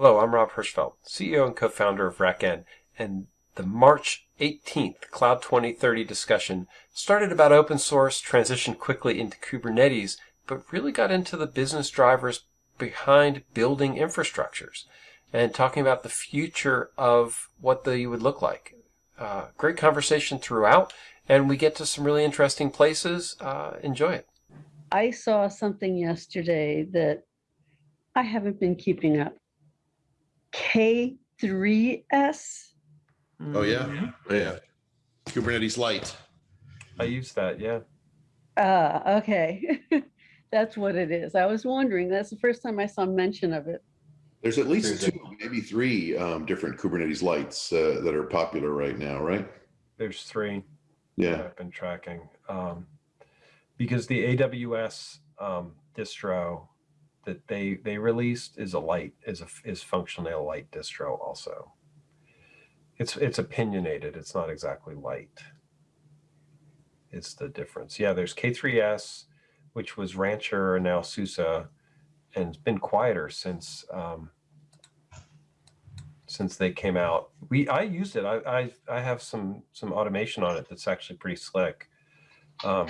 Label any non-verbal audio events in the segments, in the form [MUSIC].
Hello, I'm Rob Hirschfeld, CEO and co-founder of RackN, and the March 18th Cloud 2030 discussion started about open source, transitioned quickly into Kubernetes, but really got into the business drivers behind building infrastructures and talking about the future of what they would look like. Uh, great conversation throughout, and we get to some really interesting places. Uh, enjoy it. I saw something yesterday that I haven't been keeping up. K3S. Oh, yeah? Oh, Yeah. Kubernetes Lite. I use that, yeah. Ah, okay. [LAUGHS] That's what it is. I was wondering, that's the first time I saw mention of it. There's at least There's a- two, maybe three um, different Kubernetes lights uh, that are popular right now, right? There's three. Yeah. I've been tracking. Um, because the AWS um, distro that they they released is a light is a is functionally a light distro also. It's it's opinionated. It's not exactly light. It's the difference. Yeah, there's K3S, which was Rancher and now SUSE, and it's been quieter since um, since they came out. We I used it. I I I have some some automation on it that's actually pretty slick. Um,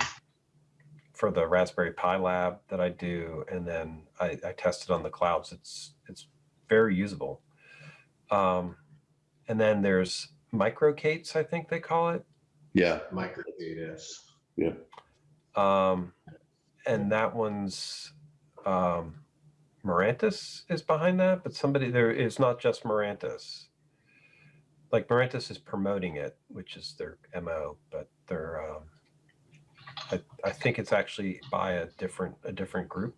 for the Raspberry Pi lab that I do, and then I, I test it on the clouds. It's it's very usable. Um, and then there's MicroK8s, I think they call it. Yeah. Micro Yeah. Um, and that one's um, Mirantis is behind that, but somebody there is not just Mirantis. Like Mirantis is promoting it, which is their mo, but they're um, I, I think it's actually by a different a different group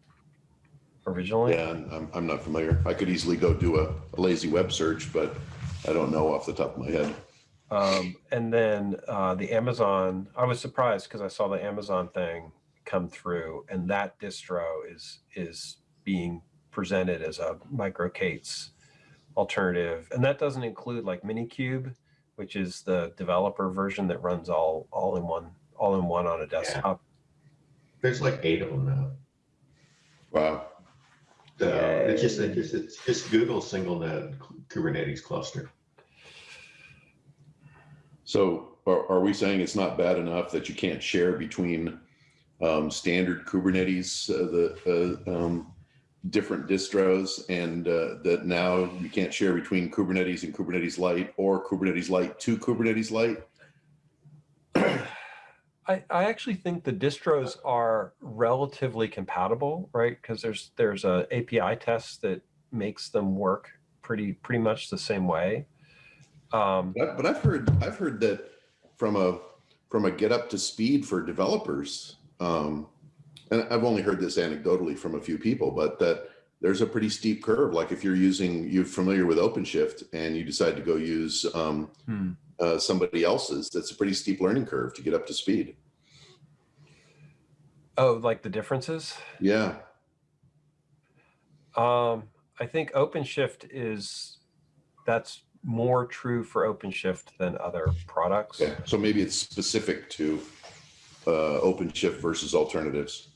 originally. Yeah, I'm, I'm not familiar. I could easily go do a, a lazy web search, but I don't know off the top of my head. Um, and then uh, the Amazon, I was surprised because I saw the Amazon thing come through, and that distro is is being presented as a MicroK8s alternative, and that doesn't include like Minikube, which is the developer version that runs all all in one all in one on a desktop. There's like eight of them now. Wow. So it's just, it's just, it's just Google single node Kubernetes cluster. So are, are we saying it's not bad enough that you can't share between um, standard Kubernetes, uh, the uh, um, different distros, and uh, that now you can't share between Kubernetes and Kubernetes Lite or Kubernetes Lite to Kubernetes Lite? I, I actually think the distros are relatively compatible, right? Because there's there's a API test that makes them work pretty pretty much the same way. Um, But, but I've heard I've heard that from a from a get up to speed for developers, um, and I've only heard this anecdotally from a few people, but that there's a pretty steep curve. Like if you're using you're familiar with OpenShift and you decide to go use um, hmm. uh, somebody else's, that's a pretty steep learning curve to get up to speed. Oh, like the differences? Yeah, Um, I think OpenShift is that's more true for OpenShift than other products. okay. So maybe it's specific to uh, OpenShift versus alternatives.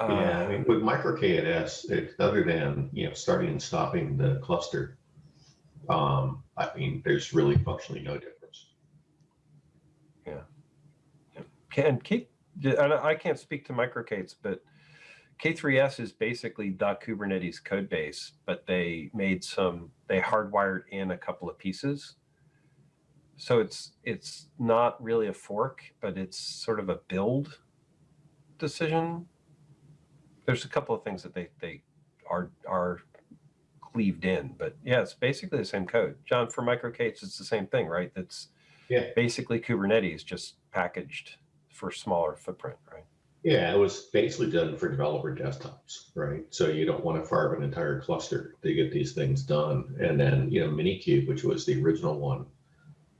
Yeah, I Uh, mean, with MicroK8s, it, other than, you know, starting and stopping the cluster, um, I mean, there's really functionally no difference. Yeah. Can K, and I can't speak to MicroK8s, but K3S is basically the Kubernetes code base, but they made some, they hardwired in a couple of pieces. So it's it's not really a fork, but it's sort of a build decision. There's a couple of things that they they are are cleaved in, but yeah, it's basically the same code. John, for MicroK8s, it's the same thing, right? That's Yeah. basically Kubernetes just packaged for smaller footprint, right? Yeah, it was basically done for developer desktops, right? So you don't want to fire up an entire cluster to get these things done. And then, you know, Minikube, which was the original one,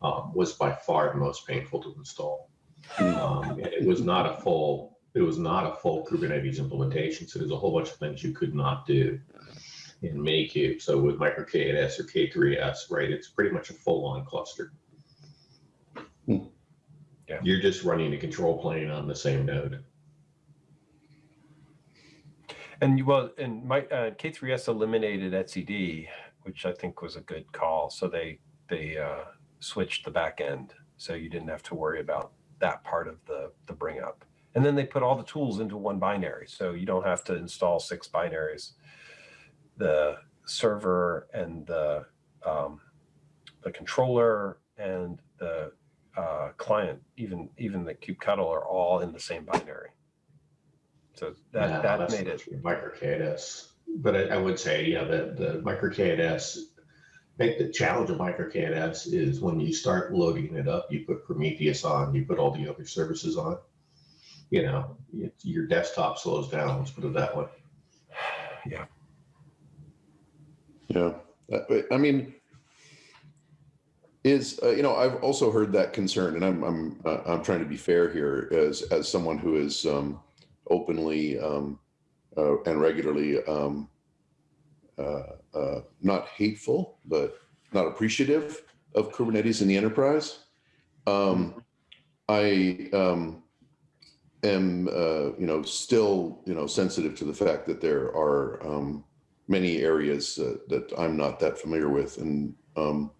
um, was by far the most painful to install. Um, it was not a full, it was not a full Kubernetes implementation. So there's a whole bunch of things you could not do in Minikube. So with MicroK8s or K3S, right, it's pretty much a full-on cluster. Yeah. You're just running a control plane on the same node. And you, well, and my uh, K3S eliminated etcd, which I think was a good call. So they they uh, switched the back end, so you didn't have to worry about that part of the the bring up. And then they put all the tools into one binary, so you don't have to install six binaries. The server and the um, the controller and the uh, client, even even the kubectl, are all in the same binary. So that Yeah, that made it that's Micro KNS. But I, I would say, yeah, the, the MicroK8s, I think the challenge of MicroK8s is when you start loading it up, you put Prometheus on, you put all the other services on. You know, it- your desktop slows down, let's put it that way. [SIGHS] yeah. Yeah, I mean, is uh, you know I've also heard that concern, and I'm I'm uh, I'm trying to be fair here as as someone who is um, openly um, uh, and regularly um, uh, uh, not hateful, but not appreciative of Kubernetes in the enterprise. Um, I um, am uh, you know still you know sensitive to the fact that there are um, many areas that I'm not that familiar with. And um,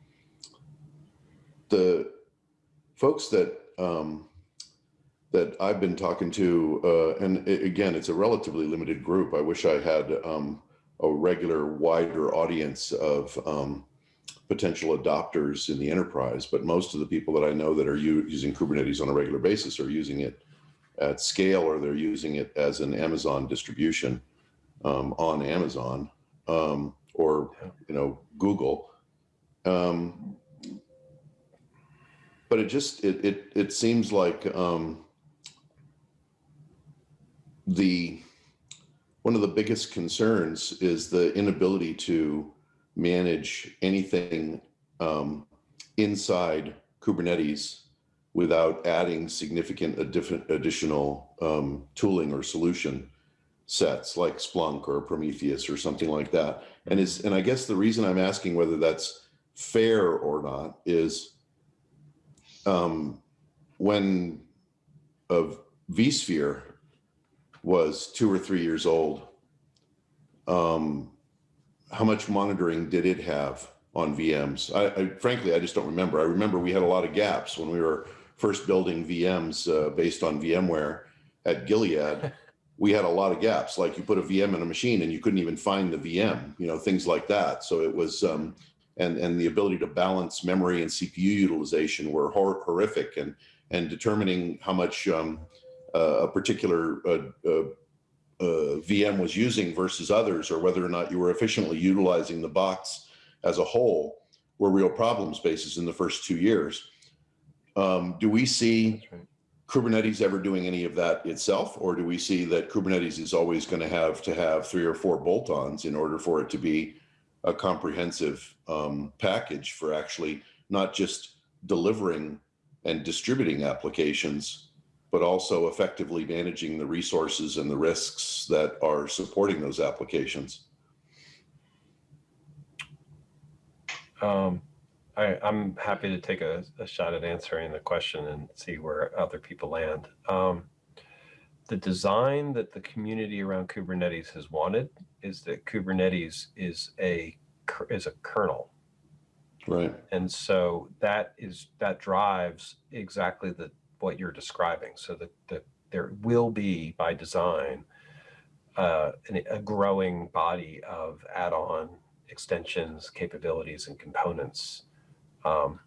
the folks that um, that I've been talking to, uh, and a- again, it's a relatively limited group. I wish I had um, a regular, wider audience of um, potential adopters in the enterprise. But most of the people that I know that are using Kubernetes on a regular basis are using it at scale, or they're using it as an Amazon distribution um, on Amazon um, or you know Google. Um, but it just it it it seems like um, the one of the biggest concerns is the inability to manage anything um, inside Kubernetes without adding significant addition- additional um, tooling or solution sets like Splunk or Prometheus or something like that. And is and I guess the reason I'm asking whether that's fair or not is um, when of vSphere was two or three years old, um, how much monitoring did it have on VMs? I, I frankly I just don't remember. I remember we had a lot of gaps when we were first building VMs uh, based on VMware at Gilead [LAUGHS] we had a lot of gaps like you put a vm in a machine and you couldn't even find the vm you know things like that so it was um, and and the ability to balance memory and cpu utilization were hor- horrific and and determining how much um, uh, a particular uh, uh, uh, vm was using versus others or whether or not you were efficiently utilizing the box as a whole were real problem spaces in the first two years um, do we see right. Kubernetes ever doing any of that itself, or do we see that Kubernetes is always going to have to have three or four bolt-ons in order for it to be a comprehensive um, package for actually not just delivering and distributing applications, but also effectively managing the resources and the risks that are supporting those applications? Um, I, I'm happy to take a, a shot at answering the question and see where other people land. Um, the design that the community around Kubernetes has wanted is that Kubernetes is a is a kernel, Right. and so that is that drives exactly the what you're describing. So that the, there will be by design uh, an, a growing body of add-on extensions, capabilities, and components, um,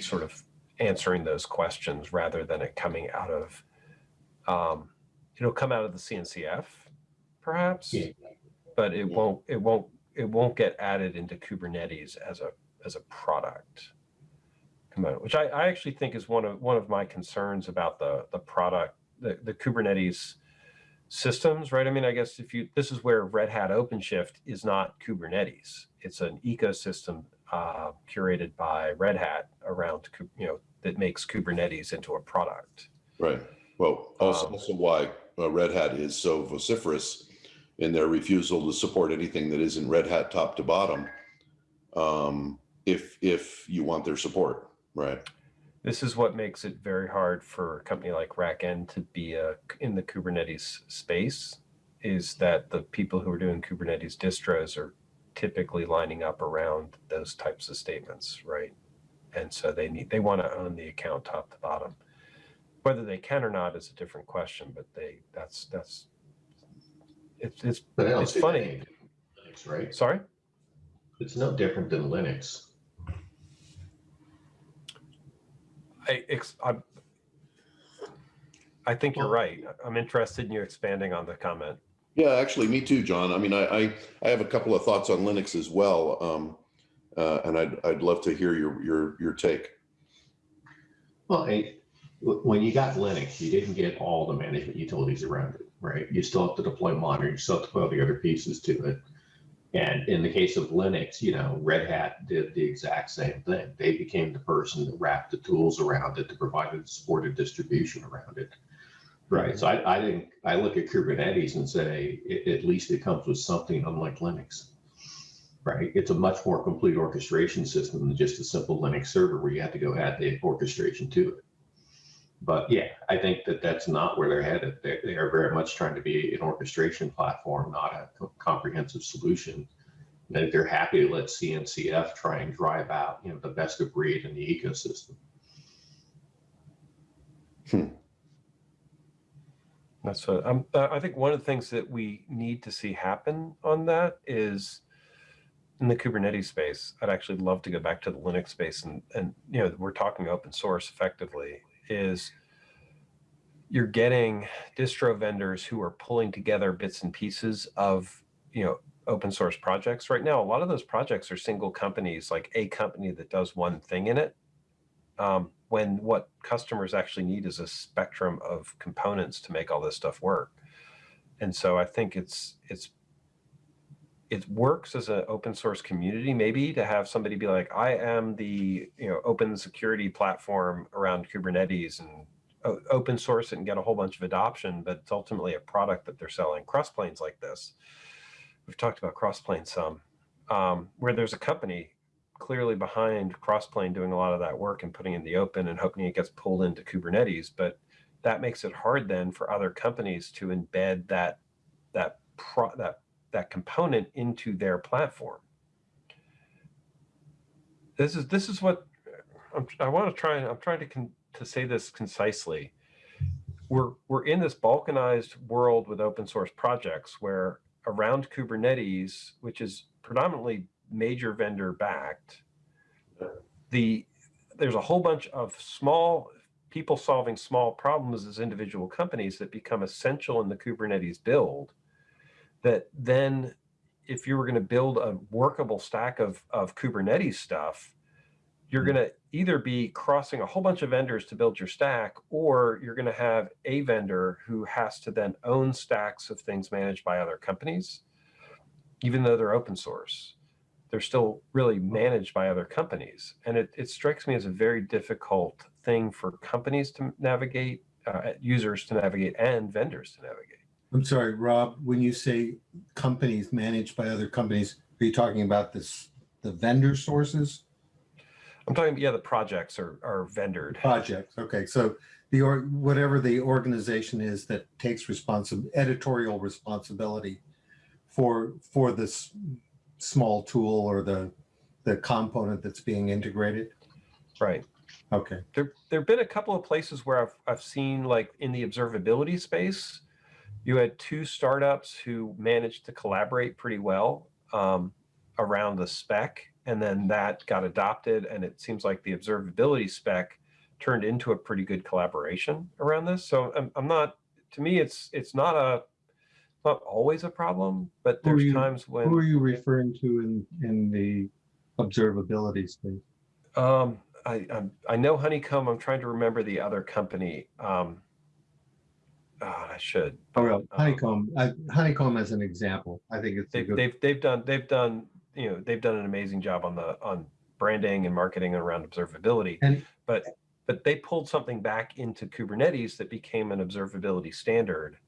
sort of answering those questions rather than it coming out of, um, it'll come out of the CNCF, perhaps, Yeah. but it Yeah. won't. It won't. It won't get added into Kubernetes as a as a product component, which I, I actually think is one of one of my concerns about the the product, the, the Kubernetes systems, right? I mean, I guess if you this is where Red Hat OpenShift is not Kubernetes. It's an ecosystem uh, curated by Red Hat around you know that makes Kubernetes into a product. Right. Well, also, Um, also why uh, Red Hat is so vociferous in their refusal to support anything that isn't Red Hat top to bottom. Um, if if you want their support, right? This is what makes it very hard for a company like RackN to be a, in the Kubernetes space. Is that the people who are doing Kubernetes distros are typically lining up around those types of statements, right? And so they need, they want to own the account top to bottom. Whether they can or not is a different question, but they, that's, that's, it's, it's, But It's funny. any different than Linux, right? sorry? It's no different than Linux. I, ex, I, I think you're right. I'm interested in you expanding on the comment. Yeah, actually, me too, John. I mean, I, I, I have a couple of thoughts on Linux as well. Um, uh, and I'd, I'd love to hear your, your, your take. Well, hey, w- when you got Linux, you didn't get all the management utilities around it, right? You still have to deploy monitoring, you still have to put all the other pieces to it. And in the case of Linux, you know, Red Hat did the exact same thing. They became the person that wrapped the tools around it to provide a supported distribution around it. Right. So I, I think I look at Kubernetes and say, "A- at least it comes with something unlike Linux. Right. It's a much more complete orchestration system than just a simple Linux server where you have to go add the orchestration to it. But yeah, I think that that's not where they're headed. They, they are very much trying to be an orchestration platform, not a co- comprehensive solution. Think they're happy to let CNCF try and drive out, you know, the best of breed in the ecosystem. That's what I'm, uh, I think one of the things that we need to see happen on that is in the Kubernetes space, I'd actually love to go back to the Linux space and, and, you know, we're talking open source effectively is you're getting distro vendors who are pulling together bits and pieces of, you know, open source projects. Right now, a lot of those projects are single companies, like a company that does one thing in it. Um, when what customers actually need is a spectrum of components to make all this stuff work. And so I think it's it's it works as an open source community maybe to have somebody be like I am the you know open security platform around Kubernetes and open source it and get a whole bunch of adoption, but it's ultimately a product that they're selling. Crossplanes like this. We've talked about Crossplane some, um, where there's a company clearly behind Crossplane doing a lot of that work and putting in the open and hoping it gets pulled into Kubernetes. But that makes it hard then for other companies to embed that that pro, that that component into their platform. This is this is what I'm, I want to try. I'm trying to con, to say this concisely. We're we're in this balkanized world with open source projects where around Kubernetes, which is predominantly major vendor backed, the there's a whole bunch of small people solving small problems as individual companies that become essential in the Kubernetes build. That then, if you were going to build a workable stack of, of Kubernetes stuff, you're going to either be crossing a whole bunch of vendors to build your stack, or you're going to have a vendor who has to then own stacks of things managed by other companies, even though they're open source they're still really managed by other companies. And it, it strikes me as a very difficult thing for companies to navigate, uh, users to navigate, and vendors to navigate. I'm sorry, Rob, when you say companies managed by other companies, are you talking about this, the vendor sources? I'm talking, yeah, the projects are, are vendored. Projects, okay, so the, or whatever the organization is that takes responsible, editorial responsibility for, for this small tool or the, the component that's being integrated? Right. Okay, There, there've been a couple of places where I've, I've seen like in the observability space, you had two startups who managed to collaborate pretty well um, around the spec, and then that got adopted, and it seems like the observability spec turned into a pretty good collaboration around this. So I'm, I'm not, to me, it's it's not a not always a problem, but there's you- times when who are you referring to in, in the observability space? Um, I, I'm, I know Honeycomb. I'm trying to remember the other company. Um, ah, I should. Oh, well, Um, Honeycomb, I- Honeycomb as an example, I think it's They've, good, they've they've done they've done you know they've done an amazing job on the on branding and marketing around observability. And- but but they pulled something back into Kubernetes that became an observability standard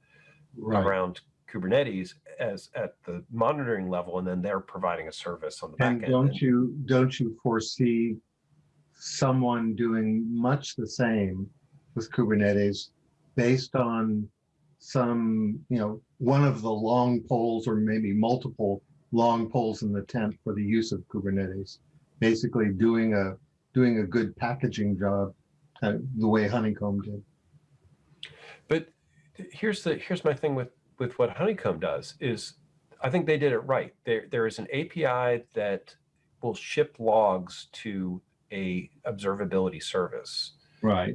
right. around Kubernetes as at the monitoring level, and then they're providing a service on the back And end. don't you, don't you foresee someone doing much the same with Kubernetes based on some, you know, one of the long poles or maybe multiple long poles in the tent for the use of Kubernetes. Basically doing a, doing a good packaging job, uh, the way Honeycomb did. But here's the here's my thing with with what Honeycomb does is I think they did it right. There there is an API that will ship logs to a observability service. Right.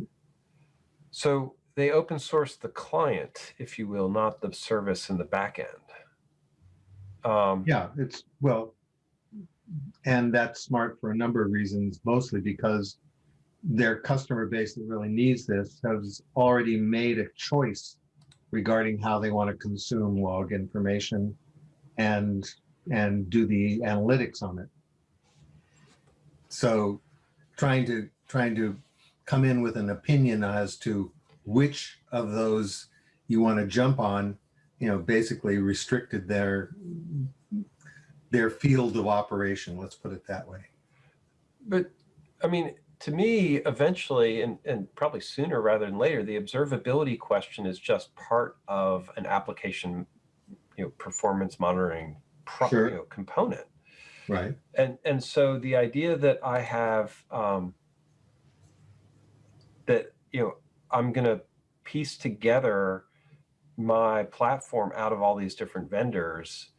So they open source the client, if you will, not the service in the back end. Um, Yeah, it's, well, and that's smart for a number of reasons, mostly because their customer base that really needs this has already made a choice regarding how they want to consume log information and, and do the analytics on it. So trying to, trying to come in with an opinion as to which of those you want to jump on, you know, basically restricted their, their field of operation, let's put it that way. But I mean, to me, eventually, and, and probably sooner rather than later, the observability question is just part of an application, you know, performance monitoring pro, Sure. you know, component. Right. And and so the idea that I have um, that you know I'm going to piece together my platform out of all these different vendors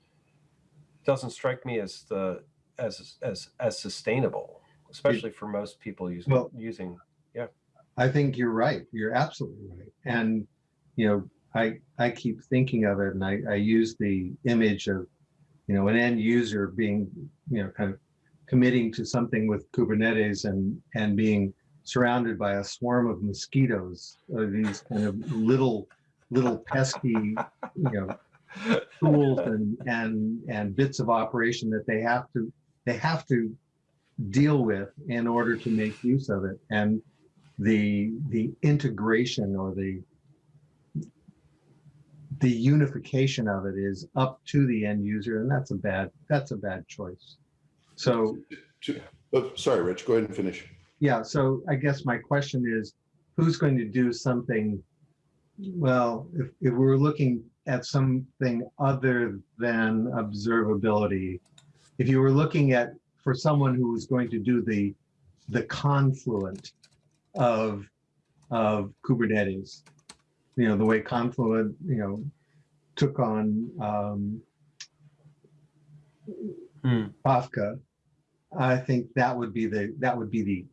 doesn't strike me as the as as as sustainable, especially for most people using Well- using. Yeah, I think you're right. You're absolutely right. And, you know, I, I keep thinking of it and I, I use the image of, you know, an end user being, you know, kind of committing to something with Kubernetes and, and being surrounded by a swarm of mosquitoes, or these kind of little, little pesky, you know, tools and, and, and bits of operation that they have to, they have to deal with in order to make use of it. And the, the integration or the, the unification of it is up to the end user and that's a bad, that's a bad choice. So, Oh, sorry, Rich, go ahead and finish. Yeah, so I guess my question is, who's going to do something? Well, if, if we're looking at something other than observability, if you were looking at, for someone who was going to do the, the confluent of, of Kubernetes, you know, the way Confluent, you know, took on, um, Hmm. Kafka, I think that would be the, that would be the,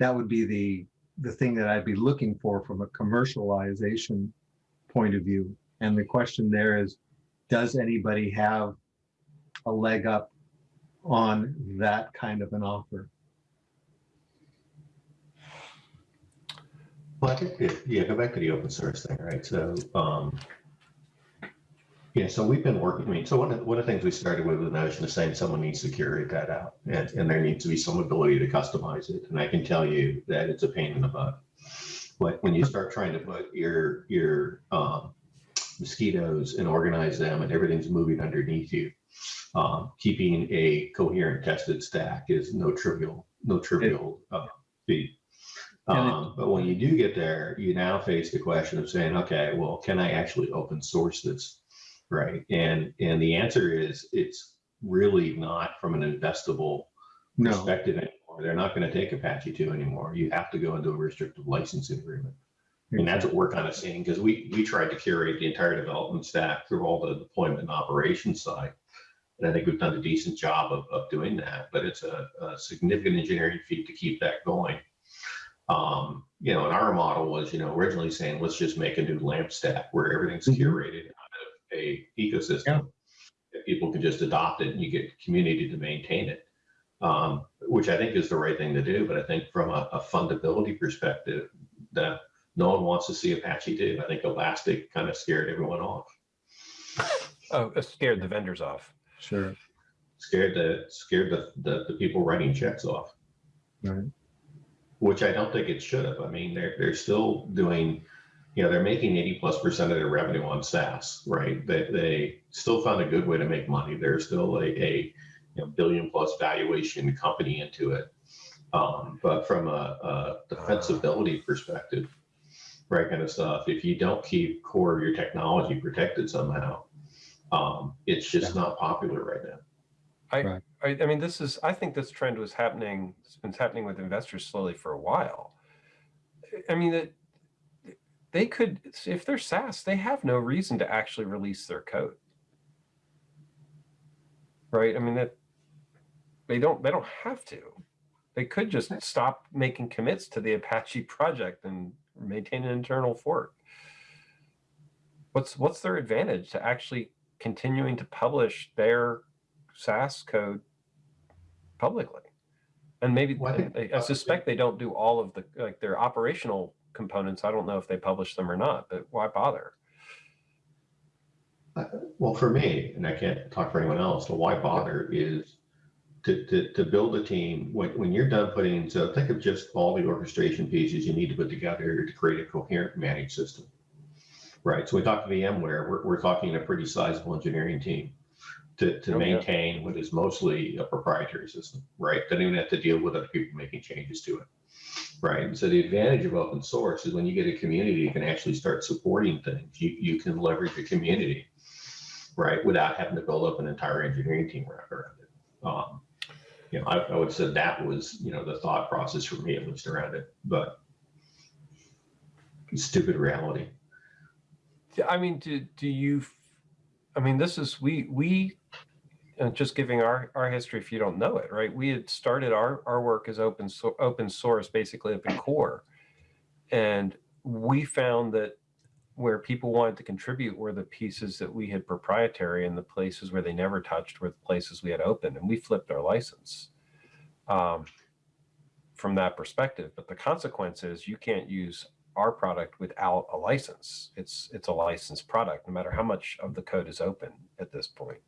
that would be the, the thing that I'd be looking for from a commercialization point of view. And the question there is, does anybody have a leg up on that kind of an offer? Well, I think, yeah, go back to the open source thing, right? So, um, yeah, so we've been working, I mean, so one of, one of the things we started with the notion of saying someone needs to curate that out and, and there needs to be some ability to customize it. And I can tell you that it's a pain in the butt. But when you start trying to put your, your, um, mosquitoes and organize them and everything's moving underneath you, um, keeping a coherent tested stack is no trivial, no trivial, uh, feat. Um, but when you do get there, you now face the question of saying, okay, well, can I actually open source this? Right. And, and the answer is it's really not from an investable No, perspective anymore. They're not going to take Apache 2 anymore. You have to go into a restrictive licensing agreement. And that's what we're kind of seeing because we, we tried to curate the entire development stack through all the deployment and operations side. And I think we've done a decent job of, of doing that, but it's a, a significant engineering feat to keep that going. Um, you know, and our model was, you know, originally saying, let's just make a new lamp stack where everything's Mhm. curated a ecosystem. That people can just adopt it and you get community to maintain it. Um, which I think is the right thing to do, but I think from a, a fundability perspective, that no one wants to see Apache do. I think Elastic kind of scared everyone off. Oh, it scared the vendors off. sure. Scared the scared the, the, the people writing checks off. Right. Which I don't think it should have. I mean, they're they're still doing, you know, they're making 80 plus percent of their revenue on SaaS, right? They they still found a good way to make money. They're still a, a you know, billion plus valuation company into it. Um, but from a, a defensibility perspective, right kind of stuff, if you don't keep core of your technology protected somehow, Um, it's just not popular right now. I, I mean, this is, I think this trend was happening, it's been happening with investors slowly for a while. I mean, that they could, if they're SaaS, they have no reason to actually release their code. Right? I mean, that they don't, they don't have to. They could just stop making commits to the Apache project and maintain an internal fork. What's, what's their advantage to actually continuing to publish their SaaS code publicly. And maybe, Well, I I I suspect they don't do all of the, like their operational components. I don't know if they publish them or not, but why bother? Well, for me, and I can't talk for anyone else, but why bother is to, to, to build a team, when, when you're done putting, so think of just all the orchestration pieces you need to put together to create a coherent managed system. Right, so we talked to VMware, we're, we're talking a pretty sizable engineering team to, to Oh, yeah. maintain what is mostly a proprietary system, right? Don't even have to deal with other people making changes to it. Right, so the advantage of open source is when you get a community, you can actually start supporting things. You, you can leverage a community right, without having to build up an entire engineering team around it. Um, you know, I, I would said that was, you know, the thought process for me at least around it, but stupid reality. I mean, do, do you, I mean, this is, we, we, just giving our, our history if you don't know it, right? We had started our, our work as open, so, open source, basically open core. And we found that where people wanted to contribute were the pieces that we had proprietary and the places where they never touched were the places we had open and we flipped our license um, from that perspective. But the consequence is you can't use our product without a license. It's it's a licensed product, no matter how much of the code is open at this point.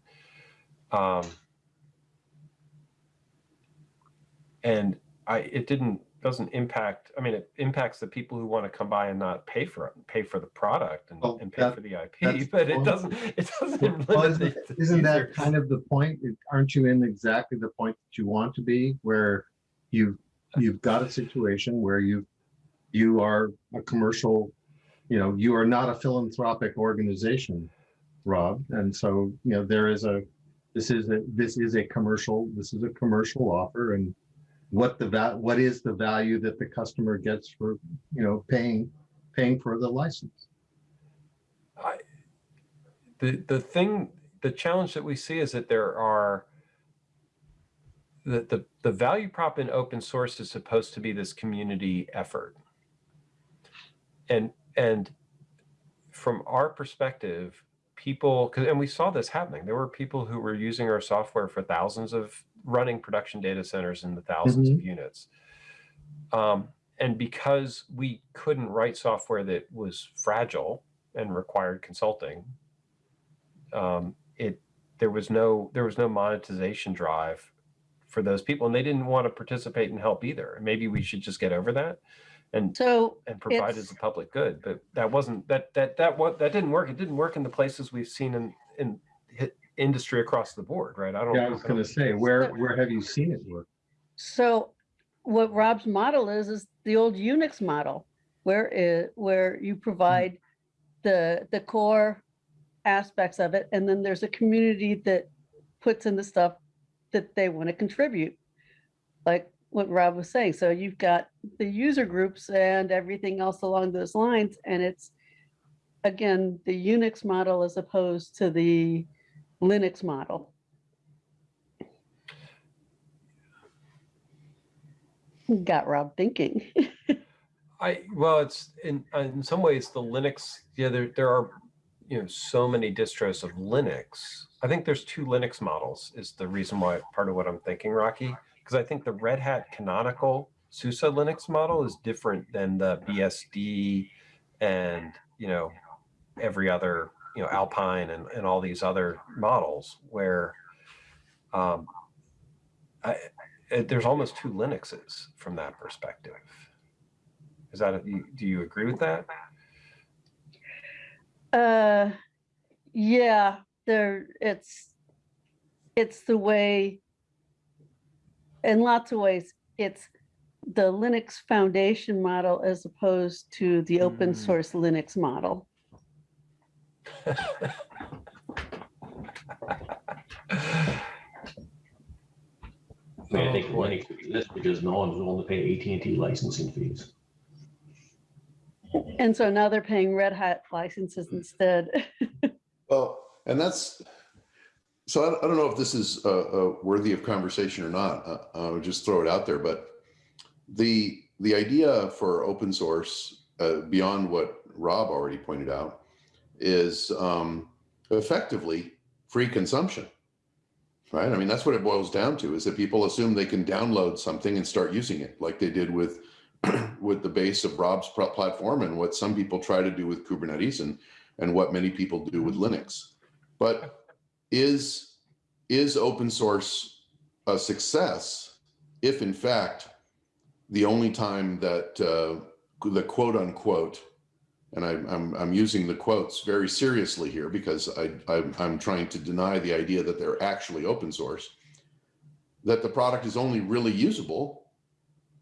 Um, and I it didn't doesn't impact. I mean, it impacts the people who want to come by and not pay for it, pay for the product and, Well, and pay that- for the IP. [LAUGHS] But it doesn't it doesn't Well, isn't, isn't that kind of the point? Aren't you in exactly the point that you want to be, where you, you've got a situation where you, you are a commercial, you know, you are not a philanthropic organization, Rob. And so, you know, there is a, this is a, this is a commercial, this is a commercial offer and what the va, what is the value that the customer gets for, you know, paying, paying for the license? I, the the thing, the challenge that we see is that there are the the the value prop in open source is supposed to be this community effort, and and from our perspective, people, and we saw this happening. There were people who were using our software for thousands of running production data centers in the 1000s of units. Um, and because we couldn't write software that was fragile and required consulting, um, it there was no there was no monetization drive for those people, and they didn't want to participate and help either. Maybe we should just get over that and So and provide as a public good. But that wasn't that that that what that didn't work. It didn't work in the places we've seen in in industry across the board, right? I don't. Yeah, I was gonna say, it's- where, where have you seen it work? So what Rob's model is, is the old Unix model, where it, where you provide the, the core aspects of it, and then there's a community that puts in the stuff that they want to contribute. Like what Rob was saying, so you've got the user groups and everything else along those lines, and it's, again, the Unix model as opposed to the Linux model. Got Rob thinking. I well, it's in in some ways the Linux. Yeah, there there are you know so many distros of Linux. I think there's two Linux models. Is the reason why part of what I'm thinking, Rocky, because I think the Red Hat canonical SUSE Linux model is different than the BSD and you know every other you know Alpine and and all these other models where um, I, it, there's almost two Linuxes from that perspective. Is that, a- do you agree with that? Uh, yeah, there, it's, it's the way, in lots of ways, it's the Linux foundation model as opposed to the open mm. source. Linux model. I, I think oh, Linux would be this because no one's willing to pay AT&T licensing fees. And so now they're paying Red Hat licenses instead. [LAUGHS] well, and that's so I, I don't know if this is uh, uh, worthy of conversation or not. Uh, I'll just throw it out there, but the, the idea for open source, uh, beyond what Rob already pointed out, is um, effectively free consumption. Right? I mean, that's what it boils down to is that people assume they can download something and start using it like they did with [CLEARS THROAT] with the base of Rob's pl- platform and what some people try to do with Kubernetes and and what many people do with Linux. But is is open source a success if in fact the only time that uh, the quote unquote and I, I'm I'm using the quotes very seriously here because I, I I'm trying to deny the idea that they're actually open source that the product is only really usable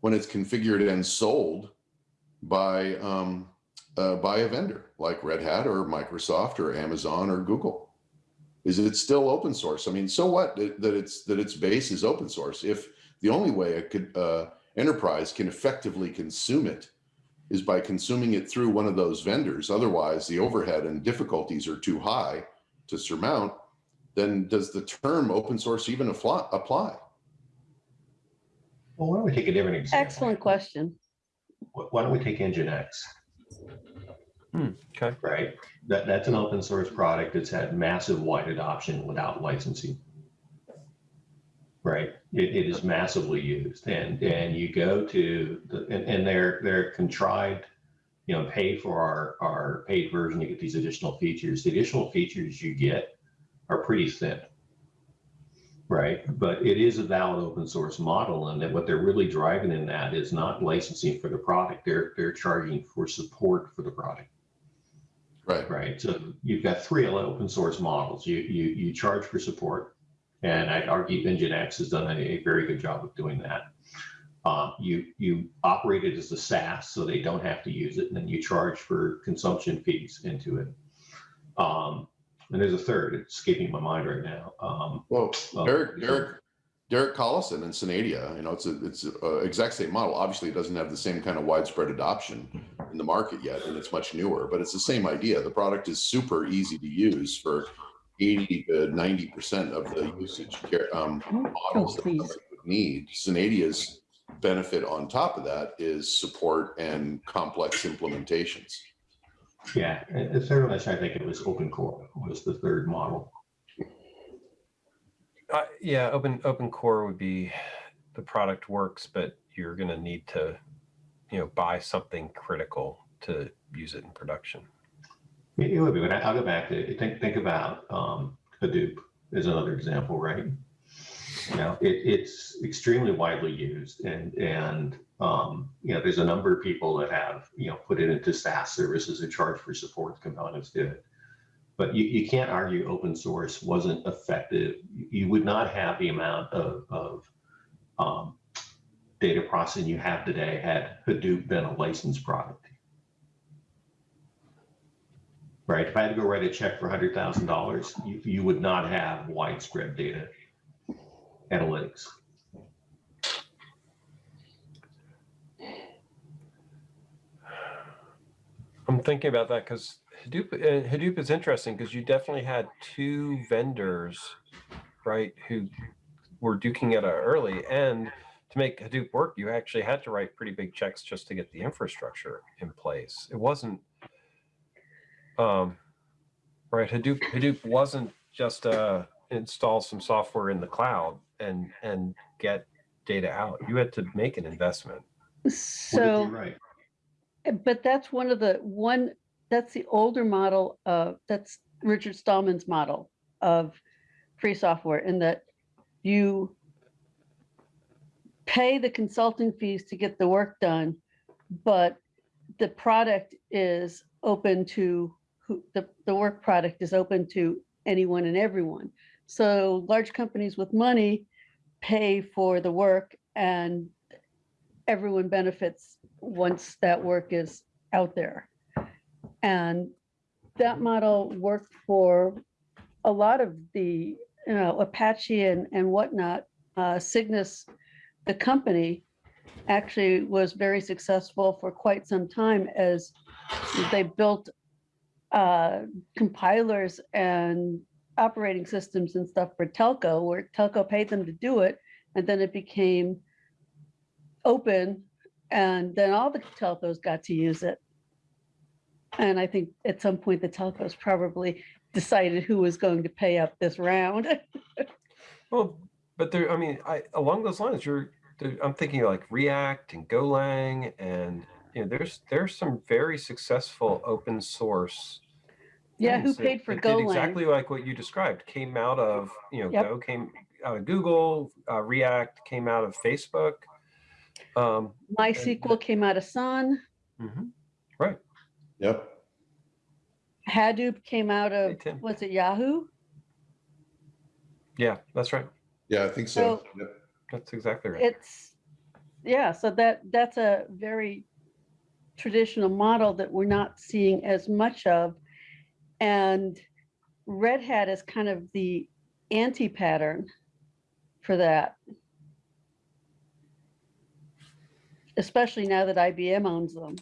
when it's configured and sold by um, uh, by a vendor like Red Hat or Microsoft or Amazon or Google. Is it still open source? I mean, so what that that it's that its base is open source? If the only way a could, uh, enterprise can effectively consume it is by consuming it through one of those vendors, otherwise the overhead and difficulties are too high to surmount, then does the term open source even apply? apply? Well, why don't we take a different example? Excellent question. Why don't we take Nginx? Hmm, okay. Right, that, that's an open source product that's had massive wide adoption without licensing. Right, it, it is massively used and, and you go to, the and, and they're, they're contrived, you know, pay for our, our paid version to get these additional features. The additional features you get are pretty thin. Right, but it is a valid open source model and that what they're really driving in that is not licensing for the product. They're, they're charging for support for the product Right. right? So you've got three open source models. You you you charge for support, and I'd argue Nginx has done a, a very good job of doing that. Um, you you operate it as a SaaS, so they don't have to use it, and then you charge for consumption fees into it. Um, and there's a third. It's escaping my mind right now. Um, Well, well, Derek, Derek, Derek Collison and Synadia, you know, it's a, it's a exact same model. Obviously, it doesn't have the same kind of widespread adoption in the market yet, and it's much newer, but it's the same idea. The product is super easy to use for 80 to 90% of the usage care- um, models that please. somebody would need. Synadia's benefit on top of that is support and complex implementations. yeah, and the I think it was Open Core was the third model. Uh, yeah, open open core would be the product works, but you're going to need to, you know, buy something critical to use it in production. It would be, but I'll go back to, think, think about um, Hadoop is another example, right? You know, it, it's extremely widely used and, and, um, you know, there's a number of people that have, you know, put it into SaaS services and charge for support components to it. But you, you can't argue open source wasn't effective. You would not have the amount of, of um, data processing you have today had Hadoop been a licensed product right? If I had to go write a check for hundred thousand dollars, you, you would not have widespread data analytics. I'm thinking about that because Hadoop uh, Hadoop is interesting because you definitely had two vendors, right, who were duking it out early, and to make Hadoop work, you actually had to write pretty big checks just to get the infrastructure in place. It wasn't, um, right? Hadoop Hadoop wasn't just uh, install some software in the cloud and and get data out. You had to make an investment. So. you write? Uh, But that's one of the, one, that's the older model of, that's Richard Stallman's model of free software in that you pay the consulting fees to get the work done, but the product is open to, the, the work product is open to anyone and everyone. So large companies with money pay for the work and everyone benefits once that work is out there. And that model worked for a lot of the, you know, Apache and, and whatnot. Uh, Cygnus the company actually was very successful for quite some time as they built uh, compilers and operating systems and stuff for telco, where telco paid them to do it, and then it became open, and then all the telcos got to use it. And I think at some point the telcos probably decided who was going to pay up this round. [LAUGHS] Well, but there, I mean, I, along those lines, you're, I'm thinking like React and Golang and, you know, there's, there's some very successful open source. Yeah, who paid for that Golang? Exactly like what you described, came out of, you know, Yep. Go came out of Google, uh, React came out of Facebook. Um, MySQL came out of Sun, mhm. Yep. Hadoop came out Hey, of, Tim. was it Yahoo? Yeah, that's right. Yeah, I think so. So- Yep. That's exactly right. It's, yeah, so that, that's a very traditional model that we're not seeing as much of. And Red Hat is kind of the anti-pattern for that. Especially now that IBM owns them.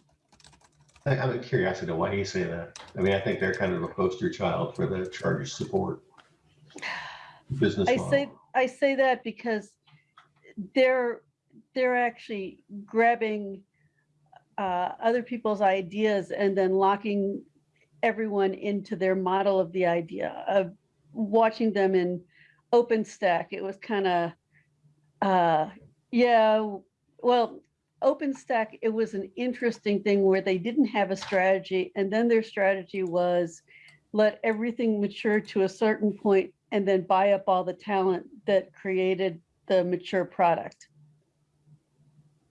I- I'm a curiosity, why do you say that? I mean, I think they're kind of a poster child for the charge support business I model. say, I say that because they're, they're actually grabbing uh, other people's ideas and then locking everyone into their model of the idea of watching them in OpenStack. It was kind of, uh, yeah, well, OpenStack, it was an interesting thing where they didn't have a strategy and then their strategy was let everything mature to a certain point and then buy up all the talent that created the mature product.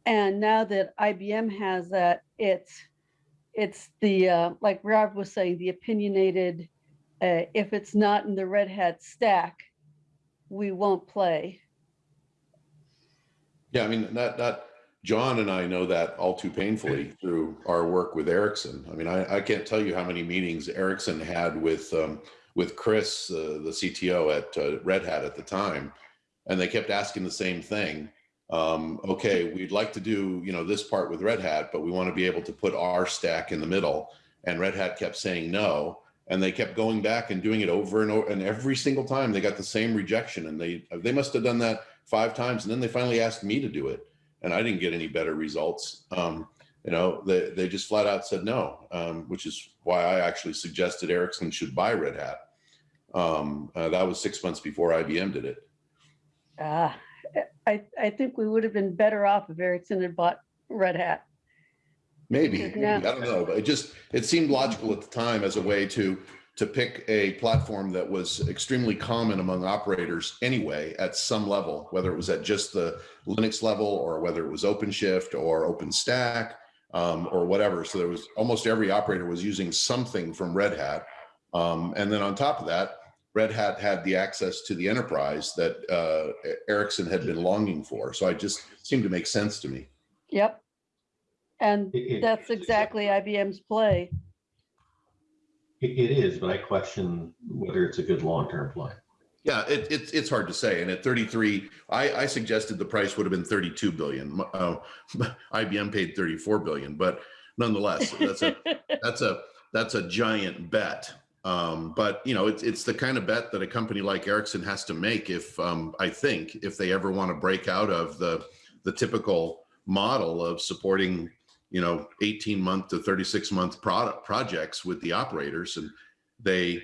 And now that IBM has that, it's it's the uh, like Rob was saying, the opinionated. Uh, if it's not in the Red Hat stack, we won't play. Yeah, I mean, that, that, John and I know that all too painfully [CLEARS THROAT] through our work with Ericsson. I mean, I, I can't tell you how many meetings Ericsson had with, um, with Chris, uh, the CTO at uh, Red Hat at the time. And they kept asking the same thing. Um, okay, we'd like to do, you know, this part with Red Hat, but we want to be able to put our stack in the middle. And Red Hat kept saying no. And they kept going back and doing it over and over. And every single time they got the same rejection. And they, they must have done that five times. And then they finally asked me to do it and I didn't get any better results. Um, you know, they, they just flat out said no, um, which is why I actually suggested Ericsson should buy Red Hat. Um, uh, that was six months before IBM did it. Ah, I I think we would have been better off if Ericsson had bought Red Hat. Maybe, Yeah. maybe, I don't know, but it just, it seemed logical at the time as a way to, to pick a platform that was extremely common among operators anyway, at some level, whether it was at just the Linux level or whether it was OpenShift or OpenStack um, or whatever. So there was almost every operator was using something from Red Hat. Um, and then on top of that, Red Hat had the access to the enterprise that uh, Ericsson had been longing for. So it just seemed to make sense to me. Yep. And It- it- that's exactly IBM's play. It, it is, but I question whether it's a good long-term play. Yeah, it, it's it's hard to say. And at 33, I, I suggested the price would have been 32 billion. Uh, [LAUGHS] IBM paid 34 billion, but nonetheless, that's a [LAUGHS] that's a that's a giant bet. Um, but you know, it's it's the kind of bet that a company like Ericsson has to make if um, I think if they ever want to break out of the the typical model of supporting you know 18 month to 36 month product projects with the operators and they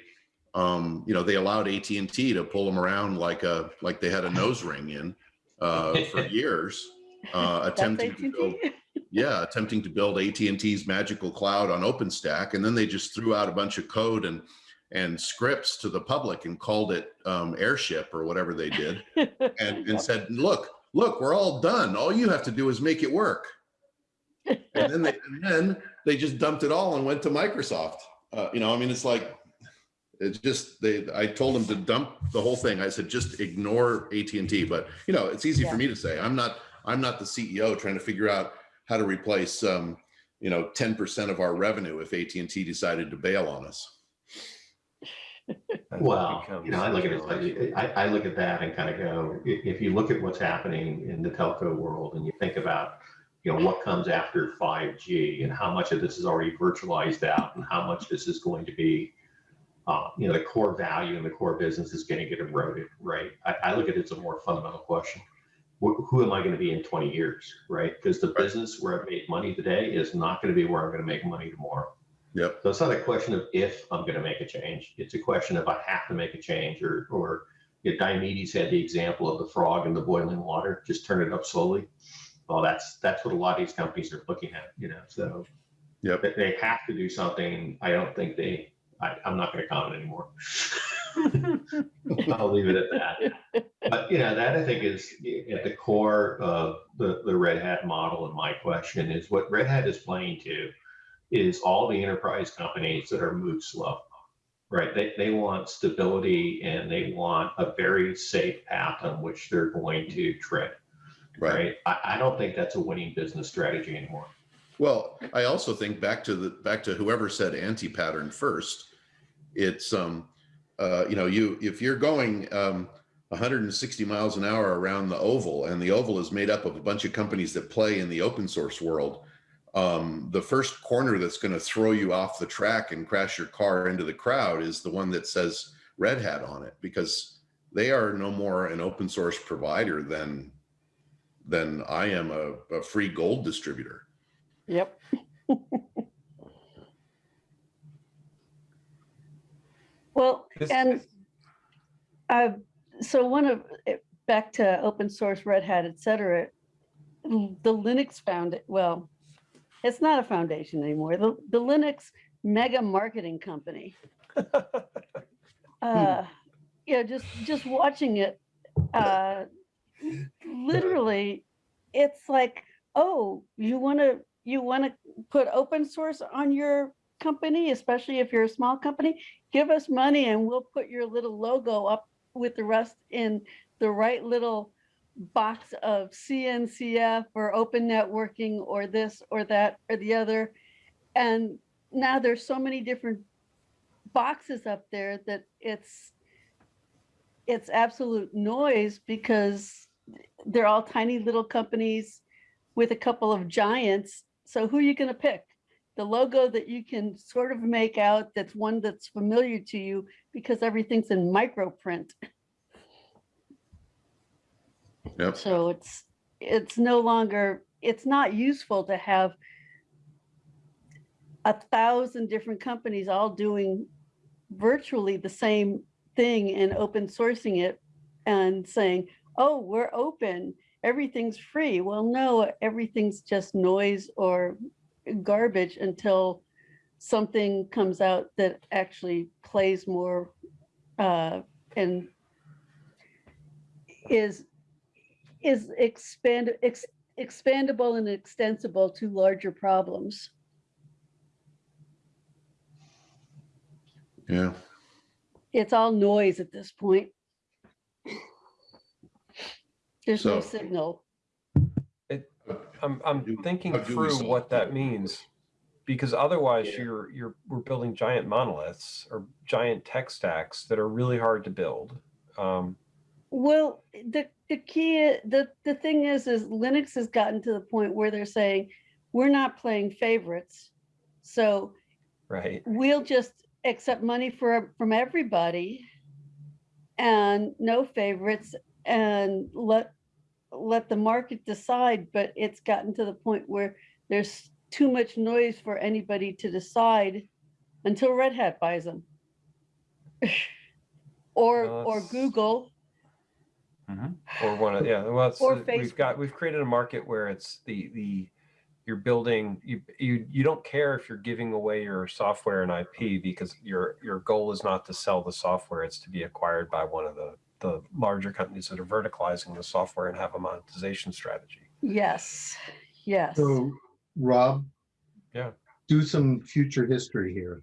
um, you know, they allowed AT&T to pull them around like a, like they had a nose [LAUGHS] ring in, uh, for years, uh, [LAUGHS] attempting to build, yeah, attempting to build AT&T's magical cloud on OpenStack. And then they just threw out a bunch of code and, and scripts to the public and called it, um, airship or whatever they did. [LAUGHS] And, and said, look, look, we're all done. All you have to do is make it work. And then they, [LAUGHS] and then they just dumped it all and went to Microsoft. Uh, you know, I mean, it's like, it's just they. I told them to dump the whole thing. I said just ignore AT and T. But you know, it's easy Yeah. for me to say. I'm not. I'm not the CEO trying to figure out how to replace, um, you know, 10% of our revenue if AT and T decided to bail on us. that Well, you know, I look at it, like- I, I look at that and kind of go, if you look at what's happening in the telco world and you think about, you know, what comes after 5G and how much of this is already virtualized out and how much this is going to be, uh, you know, the core value and the core business is going to get eroded, right? I, I look at it as a more fundamental question. Who, who am I going to be in 20 years, right? Because the business where I've made money today is not going to be where I'm going to make money tomorrow. Yep. So it's not a question of if I'm going to make a change. It's a question of I have to make a change or, or if Diomedes had the example of the frog in the boiling water, just turn it up slowly. Well, that's, that's what a lot of these companies are looking at, you know, so Yep. they- they have to do something. I don't think they, I, I'm not going to comment anymore. [LAUGHS] I'll leave it at that. But, you know, that I think is at the core of the, the Red Hat model. And my question is what Red Hat is playing to is all the enterprise companies that are moved slow, right? They, they want stability and they want a very safe path on which they're going to tread, Right. right? I, I don't think that's a winning business strategy anymore. Well, I also think back to the, back to whoever said anti-pattern first. It's, um, uh, you know, you, if you're going, um, 160 miles an hour around the oval and the oval is made up of a bunch of companies that play in the open source world. Um, the first corner that's going to throw you off the track and crash your car into the crowd is the one that says Red Hat on it because they are no more an open source provider than, than I am a, a free gold distributor. Yep. [LAUGHS] Well, This- and uh, so one of, back to open source, Red Hat, et cetera, the Linux found, it. well, it's not a foundation anymore. The, the Linux mega marketing company. [LAUGHS] Uh, Yeah, just, just watching it, uh, literally, it's like, oh, you want to, you want to put open source on your company, especially if you're a small company, give us money and we'll put your little logo up with the rest in the right little box of CNCF or open networking or this or that or the other. And now there's so many different boxes up there that it's it's absolute noise because they're all tiny little companies with a couple of giants. So who are you going to pick? The logo that you can sort of make out that's one that's familiar to you because everything's in micro print. Yep. So it's it's no longer it's not useful to have a thousand different companies all doing virtually the same thing and open sourcing it and saying, oh, we're open, everything's free. Well, no, everything's just noise or garbage until something comes out that actually plays more uh, and is is expand ex, expandable and extensible to larger problems. Yeah. It's all noise at this point. There's no So- signal. I'm, I'm do- thinking how do we through solve what that that? means. Because otherwise Yeah. you're, you're, we're building giant monoliths or giant tech stacks that are really hard to build. Um, Well, the, the key, the, the thing is, is Linux has gotten to the point where they're saying, we're not playing favorites. So right. we'll just accept money for, from everybody and no favorites and let, let the market decide, but it's gotten to the point where there's too much noise for anybody to decide until Red Hat buys them. [LAUGHS] Or, Well, or Google, Or one of, yeah, well, uh, we've got, we've created a market where it's the, the, you're building, you, you, you don't care if you're giving away your software and IP because your, your goal is not to sell the software, it's to be acquired by one of the, the larger companies that are verticalizing the software and have a monetization strategy. yes, yes. So, Rob? Yeah. Do some future history here.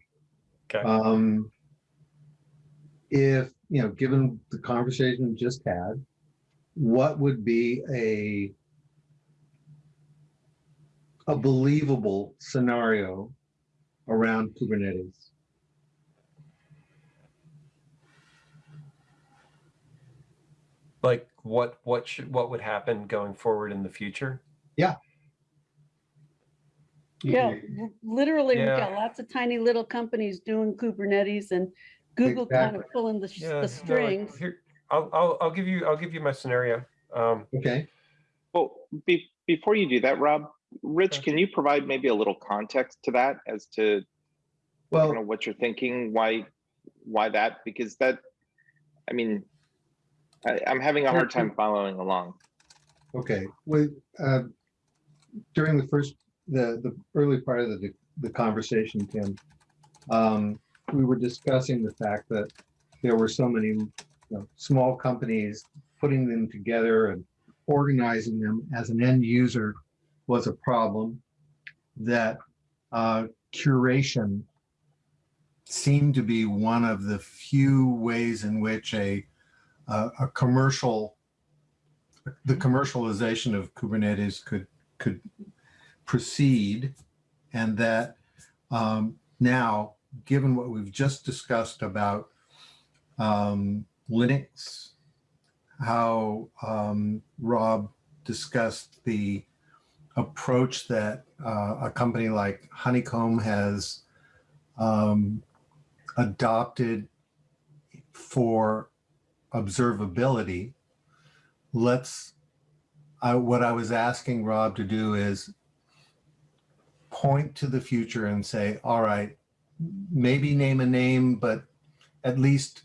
Okay. Um, if, you know, given the conversation we just had, what would be a a believable scenario around Kubernetes? Like what what should what would happen going forward in the future? Yeah, Yeah, literally, we've got lots of tiny little companies doing Kubernetes and Google kind of pulling the, sh- Yeah, the no, strings. here, I'll, I'll I'll give you I'll give you my scenario. Um, Okay, Well, be, before you do that, Rob, Rich, Okay. can you provide maybe a little context to that as to kind well, of what you're thinking? Why, why that? Because that, I mean, I, I'm having a hard time following along. okay, with, uh, during the first, the, the early part of the, the conversation, Tim, um, we were discussing the fact that there were so many, you know, small companies, putting them together and organizing them as an end user was a problem, that, uh, curation seemed to be one of the few ways in which a, a, a commercial the commercialization of Kubernetes could could proceed, and that um, now, given what we've just discussed about um, Linux, how um, Rob discussed the approach that uh, a company like Honeycomb has um, adopted for observability let's I, what I was asking Rob to do is point to the future and say, all right, maybe name a name, but at least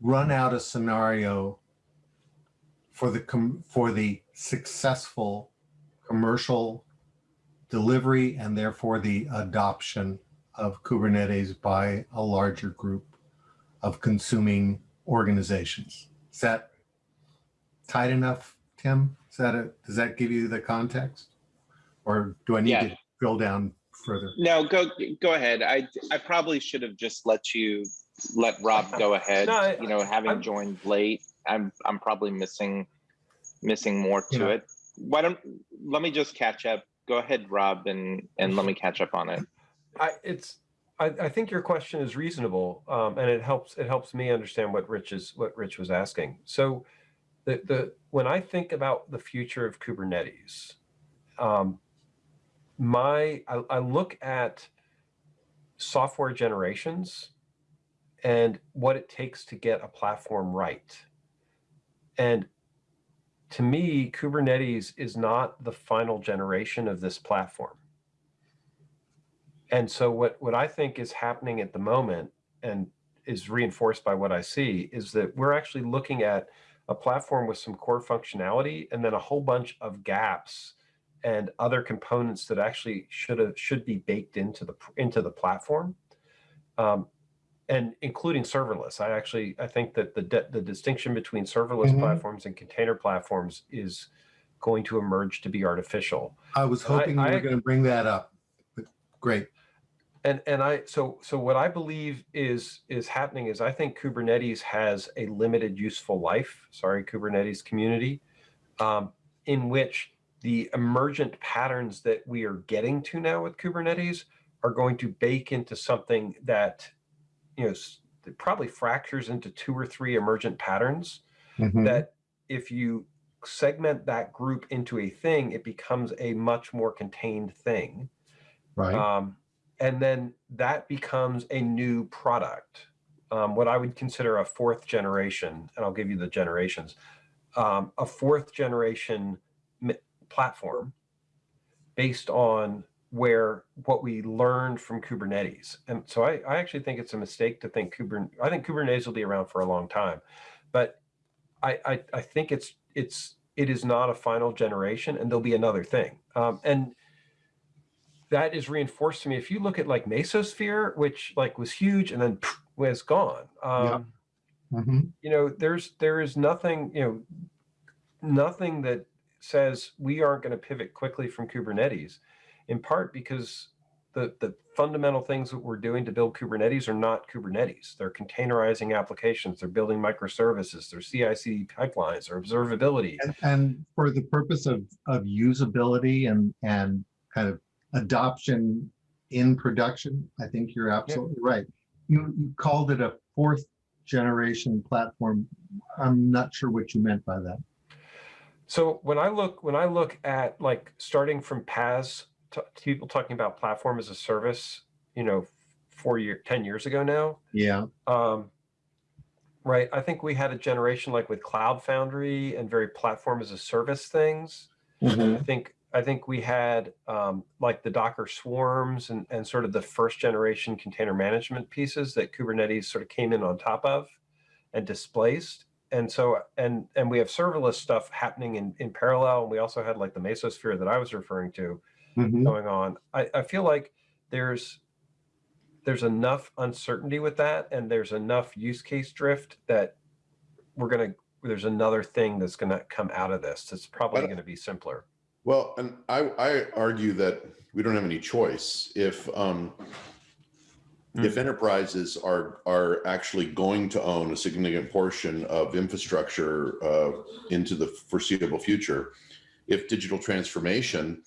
run out a scenario for the for the successful commercial delivery and therefore the adoption of Kubernetes by a larger group of consuming organizations. Is that tight enough, Tim? Is that a, does that give you the context? Or do I need Yeah. to drill down further? No, go, go ahead. I, I probably should have just let you, let Rob go ahead. No, I- You know, having I'm- joined late, I'm, I'm probably missing, missing more to Yeah. it. Why don't, let me just catch up. Go ahead, Rob, and, and let me catch up on it. I it's I, I think your question is reasonable, um, and it helps it helps me understand what Rich is what Rich was asking. So, the the when I think about the future of Kubernetes, um, my I, I look at software generations and what it takes to get a platform right. And to me, Kubernetes is not the final generation of this platform. And so what, what I think is happening at the moment and is reinforced by what I see is that we're actually looking at a platform with some core functionality and then a whole bunch of gaps and other components that actually should have should be baked into the into the platform. Um, and including serverless. I actually I think that the the distinction between serverless Mhm. platforms and container platforms is going to emerge to be artificial. I was I- hoping you I- were going to bring that up, but great. And and I so so what I believe is is happening is I think Kubernetes has a limited useful life. Sorry, Kubernetes community, um, in which the emergent patterns that we are getting to now with Kubernetes are going to bake into something that you know probably fractures into two or three emergent patterns Mhm. that if you segment that group into a thing, it becomes a much more contained thing. Right. Um, and then that becomes a new product, um, what I would consider a fourth generation, and I'll give you the generations, um, a fourth generation platform based on where what we learned from Kubernetes. And so I, I actually think it's a mistake to think Kubernetes, I think Kubernetes will be around for a long time, but I, I, I think it's, it's, it is not a final generation and there'll be another thing. Um, and that is reinforced to me. If you look at like Mesosphere, which like was huge and then pff, was gone. Um, Mhm. You know, there's there is nothing, you know, nothing that says we aren't going to pivot quickly from Kubernetes, in part because the the fundamental things that we're doing to build Kubernetes are not Kubernetes. They're containerizing applications. They're building microservices. They're CI/CD pipelines or observability. And, and for the purpose of, of usability and, and kind of adoption in production, I think you're absolutely right. You, you called it a fourth generation platform, I'm not sure what you meant by that. So when I look, when I look at like starting from PaaS, people talking about platform as a service, you know, four year, 10 years ago now, Yeah. um, right? I think we had a generation like with Cloud Foundry and very platform as a service things. I think I think we had um, like the Docker swarms and, and sort of the first generation container management pieces that Kubernetes sort of came in on top of and displaced. And so and and we have serverless stuff happening in, in parallel. And we also had like the Mesosphere that I was referring to Mhm. going on. I, I feel like there's there's enough uncertainty with that and there's enough use case drift that we're gonna there's another thing that's gonna come out of this that's probably gonna be simpler. Well, and I, I argue that we don't have any choice. If, um, if enterprises are, are actually going to own a significant portion of infrastructure, uh, into the foreseeable future, if digital transformation,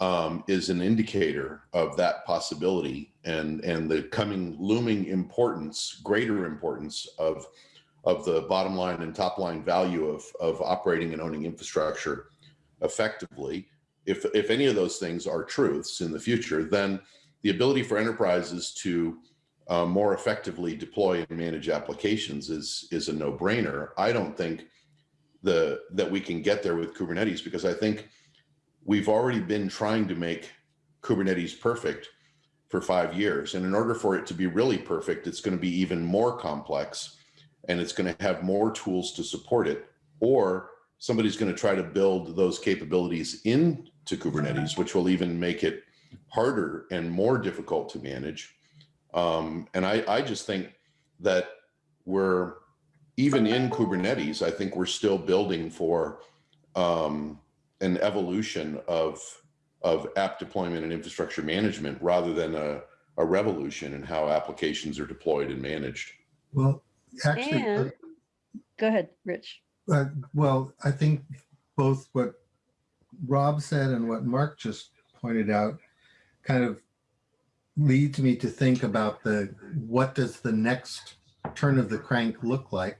um, is an indicator of that possibility and, and the coming looming importance, greater importance of, of the bottom line and top line value of, of operating and owning infrastructure effectively, if, if any of those things are truths in the future, then the ability for enterprises to uh, more effectively deploy and manage applications is, is a no brainer. I don't think the, that we can get there with Kubernetes because I think we've already been trying to make Kubernetes perfect for five years. And in order for it to be really perfect, it's going to be even more complex and it's going to have more tools to support it. Or somebody's going to try to build those capabilities into Kubernetes, which will even make it harder and more difficult to manage. Um, and I, I just think that we're even in Kubernetes, I think we're still building for um, an evolution of of app deployment and infrastructure management rather than a, a revolution in how applications are deployed and managed. Well, actually, uh, And, go ahead, Rich. Uh, well, I think both what Rob said and what Mark just pointed out kind of leads me to think about the, what does the next turn of the crank look like?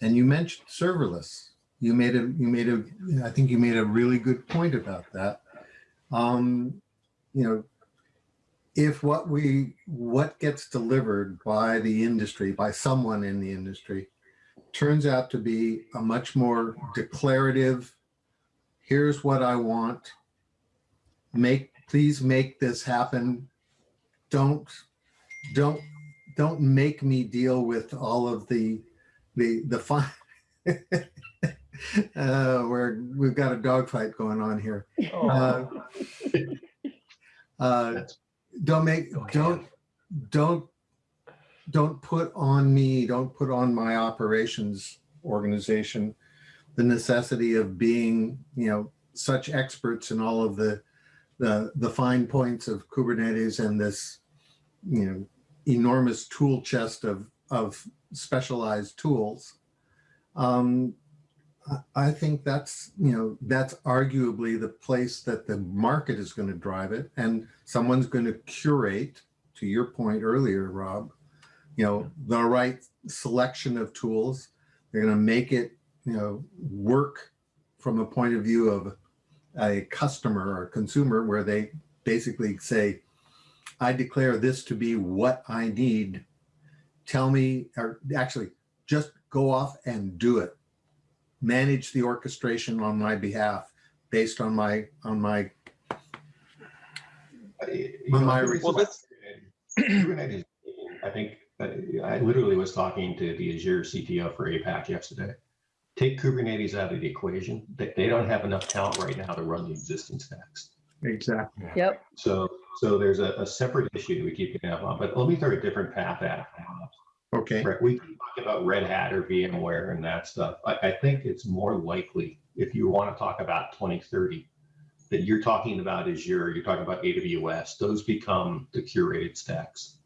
And you mentioned serverless. You made a, you made a, I think you made a really good point about that. Um, you know, if what we, what gets delivered by the industry, by someone in the industry, turns out to be a much more declarative, here's what I want. Make, please make this happen. Don't, don't, don't make me deal with all of the, the, the fun. [LAUGHS] Uh, where we've got a dogfight going on here. Uh, uh, don't make, don't, don't, don't put on me, don't put on my operations organization the necessity of being, you know, such experts in all of the, the, the fine points of Kubernetes and this, you know, enormous tool chest of, of specialized tools. Um, I- think that's, you know, that's arguably the place that the market is going to drive it. And someone's going to curate, to your point earlier, Rob, you know, the right selection of tools. They're going to make it, you know, work from a point of view of a customer or consumer where they basically say, I declare this to be what I need. Tell me, or actually just go off and do it manage the orchestration on my behalf based on my, on my, Well, know, my- the reason Well, why that's- Kubernetes, I think, uh, [CLEARS THROAT] I literally was talking to the Azure CTO for APAC yesterday. Take Kubernetes out of the equation. They, they don't have enough talent right now to run the existing stacks. exactly. Yep. So, so there's a, a separate issue we keep getting up on, but let me throw a different path at. it. Okay. Right, we keep talking about Red Hat or VMware and that stuff. I, I think it's more likely, if you want to talk about 2030, that you're talking about Azure, you're talking about AWS, those become the curated stacks.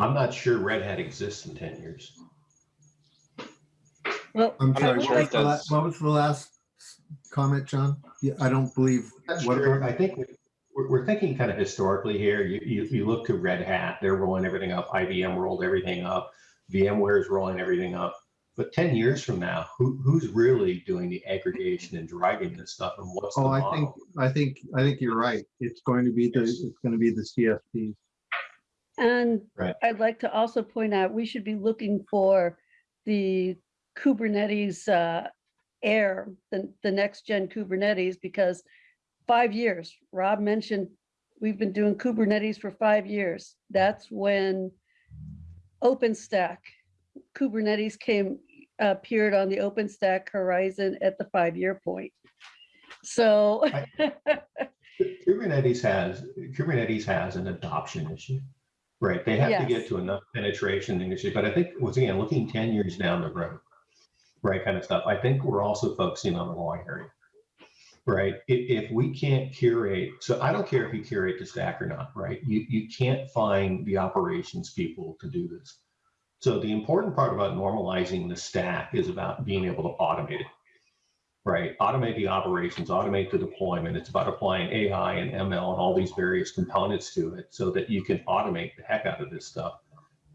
I'm not sure Red Hat exists in 10 years. Well, I'm not sorry, sure what was the what was the last comment, John? Yeah, I don't believe, Not what sure. I think, we're, we're thinking kind of historically here. You, you, you look to Red Hat, they're rolling everything up. IBM rolled everything up. VMware is rolling everything up. But 10 years from now, who, who's really doing the aggregation and driving this stuff and what's the Oh, I think, I think, I think you're right. It's going to be the, it's going to be the CSPs. And Right. I'd like to also point out, we should be looking for the Kubernetes uh, heir, the, the next gen Kubernetes, because five years, Rob mentioned, we've been doing Kubernetes for five years. That's when OpenStack, Kubernetes came, appeared on the OpenStack horizon at the five-year point. So, [LAUGHS] Kubernetes has, Kubernetes has an adoption issue, right? They have to get to enough penetration industry, but I think, once again, looking 10 years down the road, right, kind of stuff, I think we're also focusing on the wrong area. Right? If, if we can't curate, so I don't care if you curate the stack or not, right? You, you can't find the operations people to do this. So the important part about normalizing the stack is about being able to automate it right? Automate the operations, automate the deployment. It's about applying AI and ML and all these various components to it so that you can automate the heck out of this stuff.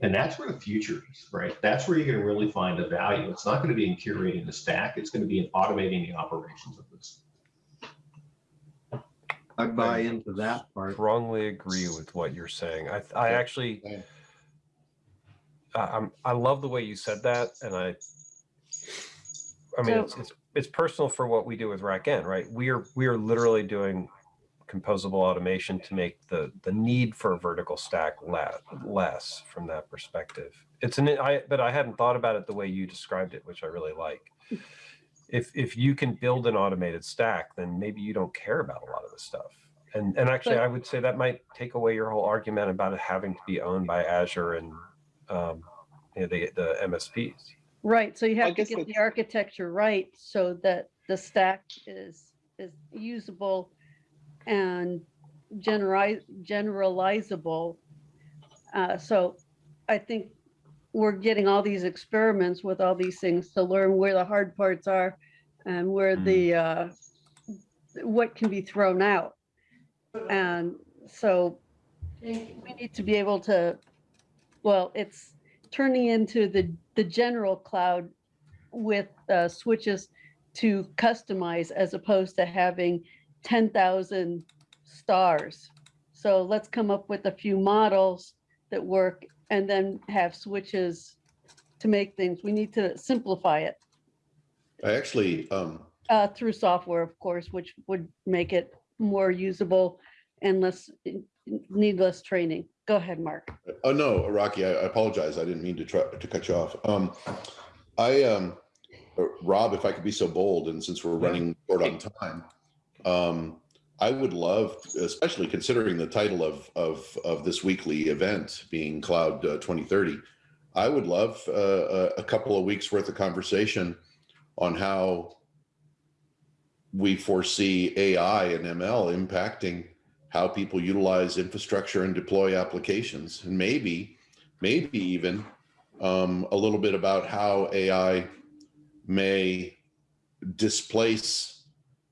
And that's where the future is, right? That's where you're going to really find the value. It's not going to be in curating the stack. It's going to be in automating the operations of this. I buy into that part. Strongly agree with what you're saying. I, I actually, I, I'm, I love the way you said that, and I, I mean, So- it's, it's, it's personal for what we do with RackN, right? We are, we are literally doing composable automation to make the, the need for a vertical stack less, less from that perspective. It's an, I, but I hadn't thought about it the way you described it, which I really like. If, if you can build an automated stack, then maybe you don't care about a lot of the stuff. And, and actually, But- I would say that might take away your whole argument about it having to be owned by Azure and, um, you know, the, the MSPs. Right, so you I have to get the architecture right so that the stack is, is usable and generalize, generalizable. Uh, so I think we're getting all these experiments with all these things to learn where the hard parts are and where Mm. the, uh, what can be thrown out. And so we need to be able to, well, it's turning into the, the general cloud with uh, switches to customize as opposed to having 10,000 stars. So let's come up with a few models that work and then have switches to make things. We need to simplify it I actually, um, uh, through software, of course, which would make it more usable and less, need less training. Go ahead, Mark. Oh, no, Rocky, I I apologize. I didn't mean to try to cut you off. Um, I, um, uh, Rob, if I could be so bold, and since we're running short on time, um, I would love, especially considering the title of, of, of this weekly event being Cloud uh, 2030, I would love uh, a, a couple of weeks worth of conversation on how we foresee AI and ML impacting how people utilize infrastructure and deploy applications and maybe maybe even um, a little bit about how ai may displace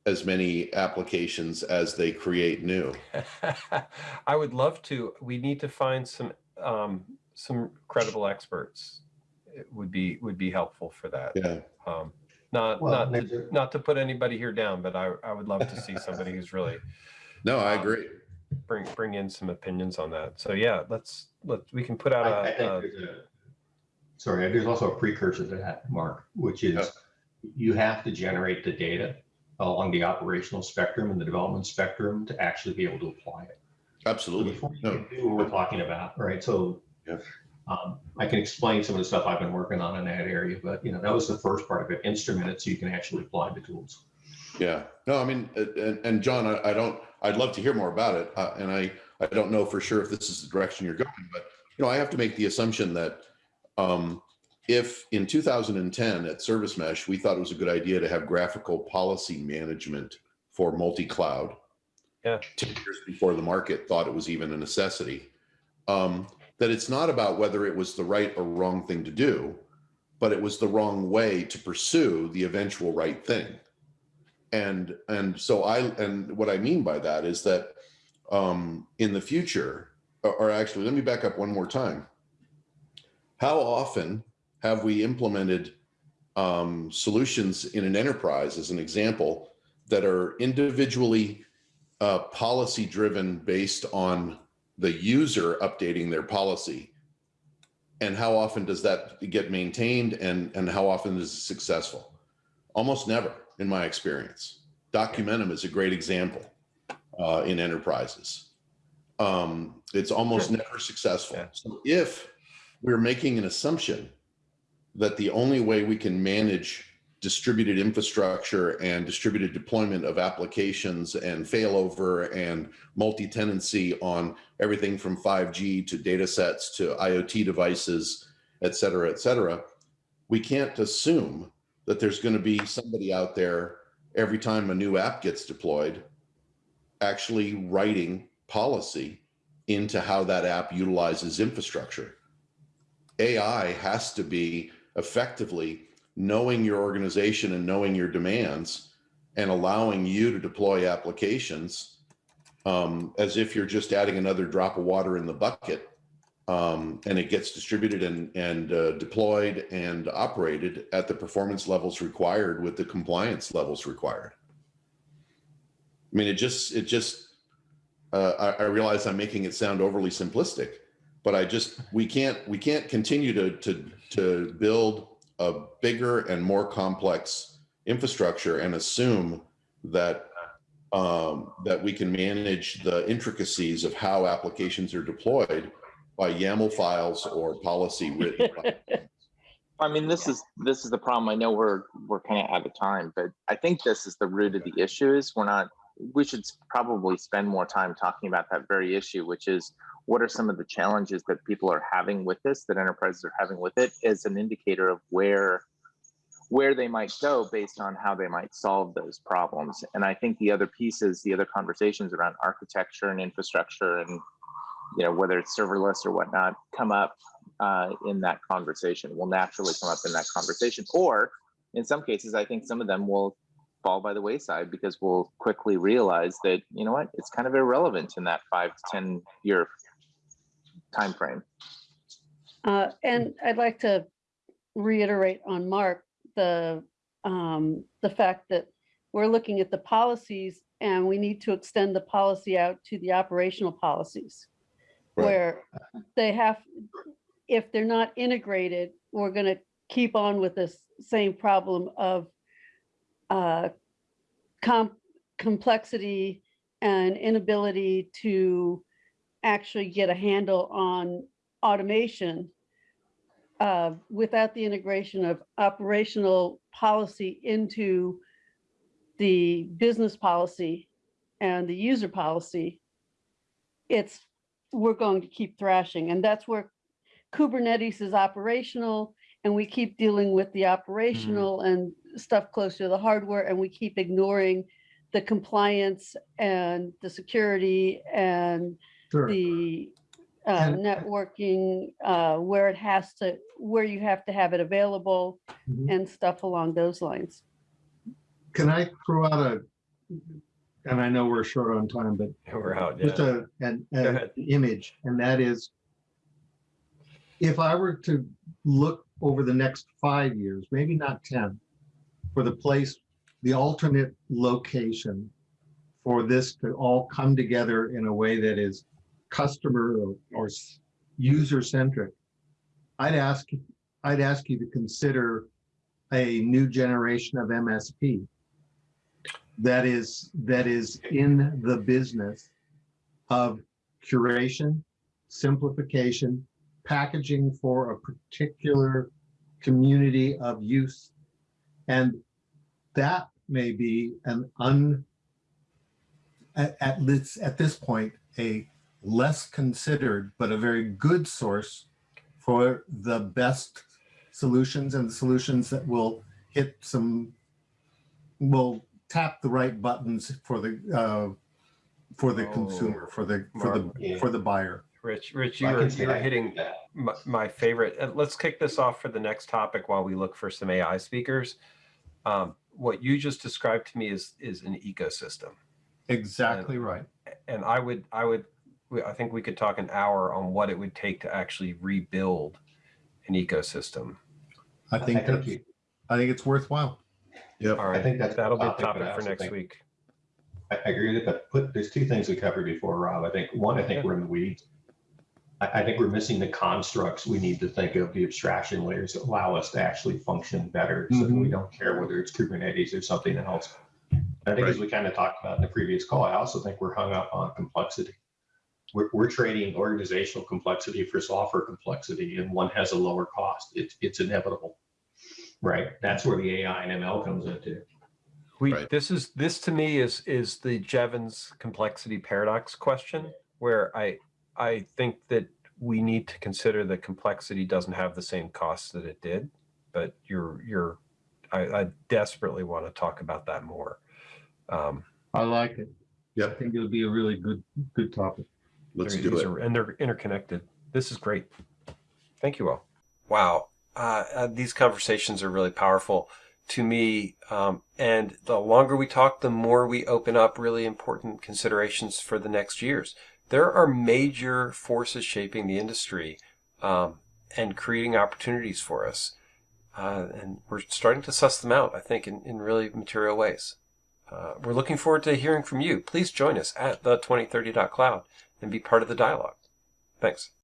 as many applications as they create new [LAUGHS] I would love to. We need to find some um, some credible experts. It would be would be helpful for that. yeah Um, not Well, not to, not to put anybody here down, but I I would love to see somebody who's really no i Um, agree bring bring in some opinions on that. So yeah, let's let we can put out I, I a, a sorry, there's also a precursor to that, Mark, which is Yeah. you have to generate the data along the operational spectrum and the development spectrum to actually be able to apply it. So absolutely before you no can do what we're talking about, right? So Yeah. um, I can explain some of the stuff I've been working on in that area, but you know, that was the first part of it, instrument it so you can actually apply the tools. Yeah, no, I mean, uh, and, and John, I, I don't, I'd love to hear more about it. Uh, and I, I don't know for sure if this is the direction you're going, but, you know, I have to make the assumption that, um, if in 2010 at Service Mesh, we thought it was a good idea to have graphical policy management for multi-cloud. Yeah. 10 years before the market thought it was even a necessity. Um, that it's not about whether it was the right or wrong thing to do, but it was the wrong way to pursue the eventual right thing and and so i and what i mean by that is that um, in the future, or, actually, let me back up one more time. How often have we implemented um, solutions in an enterprise, as an example, that are individually uh, policy driven based on the user updating their policy? And how often does that get maintained and, and how often is it successful? Almost never, in my experience. Documentum is a great example uh, in enterprises. Um, it's almost never successful. Yeah. So if we're making an assumption that the only way we can manage distributed infrastructure and distributed deployment of applications and failover and multi-tenancy on everything from 5G to data sets to IoT devices, et cetera, et cetera, we can't assume that there's going to be somebody out there every time a new app gets deployed actually writing policy into how that app utilizes infrastructure. AI has to be effectively knowing your organization and knowing your demands and allowing you to deploy applications um, as if you're just adding another drop of water in the bucket um, and it gets distributed and, and uh, deployed and operated at the performance levels required with the compliance levels required. I mean, it just, it just, uh, I, I realize I'm making it sound overly simplistic, but I just, we can't, we can't continue to, to, to build a bigger and more complex infrastructure and assume that um, that we can manage the intricacies of how applications are deployed by YAML files or policy written. [LAUGHS] I mean, this is, this is the problem. I know we're, we're kind of out of time, but I think this is the root of the issue is we're not, we should probably spend more time talking about that very issue, which is what are some of the challenges that people are having with this, that enterprises are having with it as an indicator of where, where they might go based on how they might solve those problems. And I think the other pieces, the other conversations around architecture and infrastructure and, you know, whether it's serverless or whatnot, come up uh, in that conversation, will naturally come up in that conversation. Or in some cases, I think some of them will fall by the wayside because we'll quickly realize that, you know what, it's kind of irrelevant in that five to 10 year time frame. Uh, and I'd like to reiterate on Mark, the, um, the fact that we're looking at the policies and we need to extend the policy out to the operational policies. Right. Where they have, if they're not integrated, we're gonna keep on with this same problem of uh, com- complexity and inability to actually get a handle on automation uh, without the integration of operational policy into the business policy and the user policy, it's, we're going to keep thrashing. And that's where Kubernetes is operational and we keep dealing with the operational and stuff close to the hardware and we keep ignoring the compliance and the security and Sure. the uh, And- networking, uh, where it has to, where you have to have it available Mhm. and stuff along those lines. Can I throw out a, and I know we're short on time, but [LAUGHS] We're out, just a, an, an image, and that is if I were to look over the next five years, maybe not 10, for the place, the alternate location for this to all come together in a way that is customer or, or user centric, I'd ask, I'd ask you to consider a new generation of MSP that is, that is in the business of curation, simplification, packaging for a particular community of use. And that may be an un, at, this, at this point, a less considered, but a very good source for the best solutions and the solutions that will hit some, will tap the right buttons for the, uh, for the Oh, consumer, for the, for Mark, the, for the buyer. Rich, Rich, you I were, you were hitting my, my favorite. uh, Let's kick this off for the next topic while we look for some AI speakers. Um, what you just described to me is is an ecosystem. Exactly right. and I would, I would, I think we could talk an hour on what it would take to actually rebuild an ecosystem. I think I think you, I think it's worthwhile. Yep. All I right, think that's. that'll be a topic, topic for next think- week. I, I agree with that, but put, there's two things we covered before, Rob. I think, one, I think Yeah. we're in the weeds. I, I think we're missing the constructs. We need to think of the abstraction layers that allow us to actually function better. So that we mm-hmm. don't care whether it's Kubernetes or something else. I think as we kind of talked about in the previous call, I also think we're hung up on complexity. We're, we're trading organizational complexity for software complexity and one has a lower cost. It's, it's inevitable. Right? That's where the AI and ML comes into. We, Right. this is, this to me is, is the Jevons complexity paradox question, where I, I think that we need to consider that complexity doesn't have the same costs that it did, but you're, you're, I, I desperately want to talk about that more. Um, I like it. Yeah, I think it'll be a really good, good topic. let's They're- do it. are- And they're interconnected. This is great. Thank you all. Wow. Uh, uh, these conversations are really powerful to me. Um, and the longer we talk, the more we open up really important considerations for the next years. There are major forces shaping the industry um, and creating opportunities for us. Uh, and we're starting to suss them out, I think, in, in really material ways. Uh, we're looking forward to hearing from you. Please join us at the 2030.cloud and be part of the dialogue. Thanks.